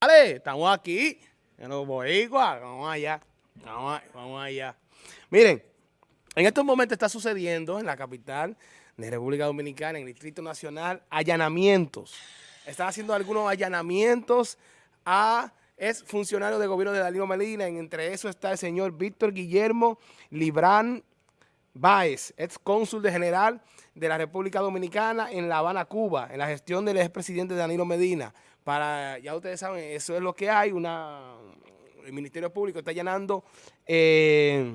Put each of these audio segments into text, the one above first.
Vale, estamos aquí, en los boricuas, vamos allá, vamos, vamos allá. Miren, en estos momentos está sucediendo en la capital de República Dominicana, en el Distrito Nacional, allanamientos. Están haciendo algunos allanamientos a es funcionario del gobierno de Danilo Medina, entre eso está el señor Víctor Guillermo Librán Báez, ex cónsul de general de la República Dominicana en La Habana, Cuba, en la gestión del expresidente Danilo Medina. Para, ya ustedes saben, eso es lo que hay, una, el Ministerio Público está allanando eh,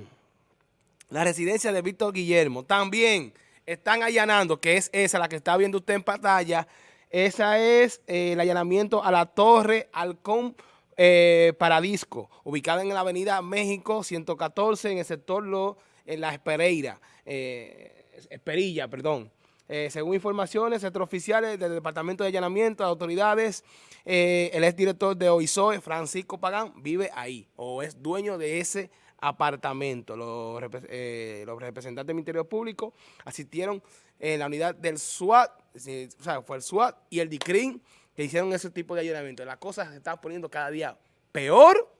la residencia de Víctor Guillermo. También están allanando, que es esa, la que está viendo usted en pantalla, esa es eh, el allanamiento a la Torre Halcón eh, Paradisco, ubicada en la avenida México 114, en el sector Lo, en la Espereira, eh, Esperilla, perdón. Eh, según informaciones extraoficiales del Departamento de Allanamiento de Autoridades, eh, el exdirector de OISOE, Francisco Pagán, vive ahí o es dueño de ese apartamento. Los, los representantes del Ministerio Público asistieron en la unidad del SWAT, o sea, fue el SWAT y el DICRIN que hicieron ese tipo de allanamiento. La cosa se está poniendo cada día peor,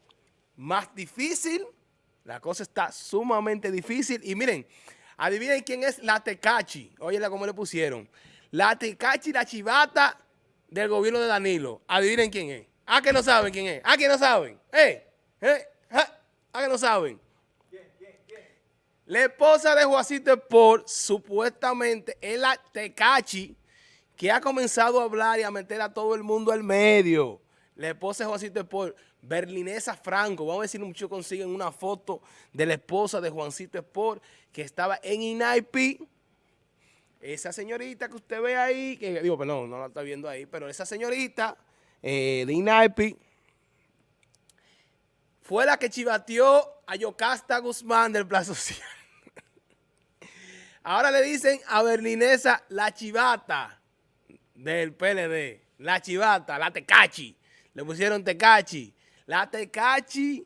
más difícil, la cosa está sumamente difícil. Y miren, adivinen quién es la Tecachi. Óyela cómo le pusieron. La Tecachi, la chivata del gobierno de Danilo. Adivinen quién es. ¿A que no saben quién es? ¿A que no saben? ¿Eh? ¿Eh? ¿A que no saben? La esposa de Juancito Sport supuestamente es la Tecachi que ha comenzado a hablar y a meter a todo el mundo al medio. La esposa de Juancito Sport, Berlinesa Franco, vamos a ver si muchos consiguen una foto de la esposa de Juancito Sport que estaba en INAIP. Esa señorita que usted ve ahí, que digo, perdón, no la está viendo ahí, pero esa señorita eh, de INAIP fue la que chivateó a Yocasta Guzmán del Plazo Social. Ahora le dicen a Berlinesa la chivata del PLD, la chivata, la tecachi, le pusieron tecachi, la tecachi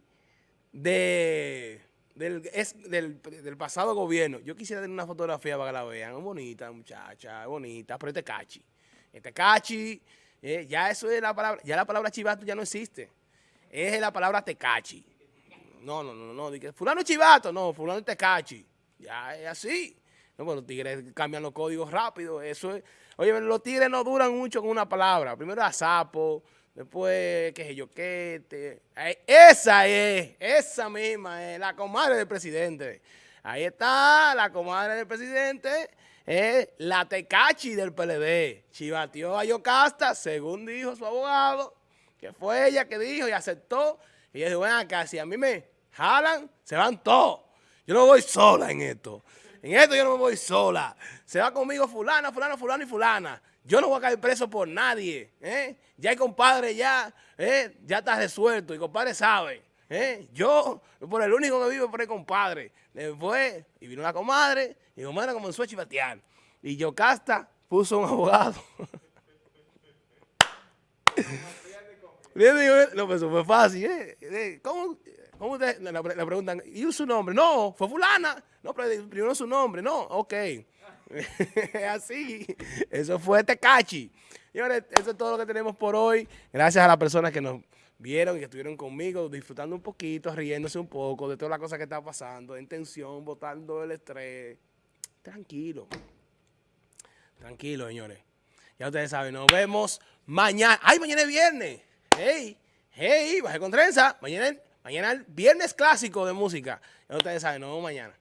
de, del, es, del, pasado gobierno. Yo quisiera tener una fotografía para que la vean, es bonita muchacha, es bonita, pero es tecachi. Es tecachi, eh, ya eso es la palabra, ya la palabra chivato ya no existe, es la palabra tecachi. No, no, no, no, no fulano chivato, no, fulano es tecachi, ya es así. No, pues los tigres cambian los códigos rápido, eso es Oye, los tigres no duran mucho con una palabra. Primero a sapo, después, qué sé yo, qué. esa es, esa misma es la comadre del presidente. Ahí está la comadre del presidente, es la tecachi del PLD. Chivateó a Yocasta, según dijo su abogado, que fue ella que dijo y aceptó. Y ella dijo, bueno, acá, si a mí me jalan, se van todos. Yo no voy sola en esto. En esto yo no me voy sola. Se va conmigo fulana, fulana, fulana y fulana. Yo no voy a caer preso por nadie. ¿eh? Ya hay compadre ya, ¿eh? ya está resuelto y compadre sabe. ¿eh? Yo, por el único que vivo por el compadre. Después, y vino la comadre, y la comadre comenzó a chivatear. Y Yocasta puso un abogado. no, pues eso fue fácil. ¿eh? ¿Cómo? ¿Cómo le, preguntan? ¿Y su nombre? No, fue fulana. No, pero primero su nombre. No, ok. Así. Eso fue Tecachi. Señores, eso es todo lo que tenemos por hoy. Gracias a las personas que nos vieron y que estuvieron conmigo disfrutando un poquito, riéndose un poco de todas las cosas que están pasando, en tensión, botando el estrés. Tranquilo. Tranquilo, señores. Ya ustedes saben, nos vemos mañana. ¡Ay, mañana es viernes! ¡Hey! ¡Hey! Baje con trenza. Mañana Mañana el viernes clásico de música. Ya ustedes saben, nos vemos mañana.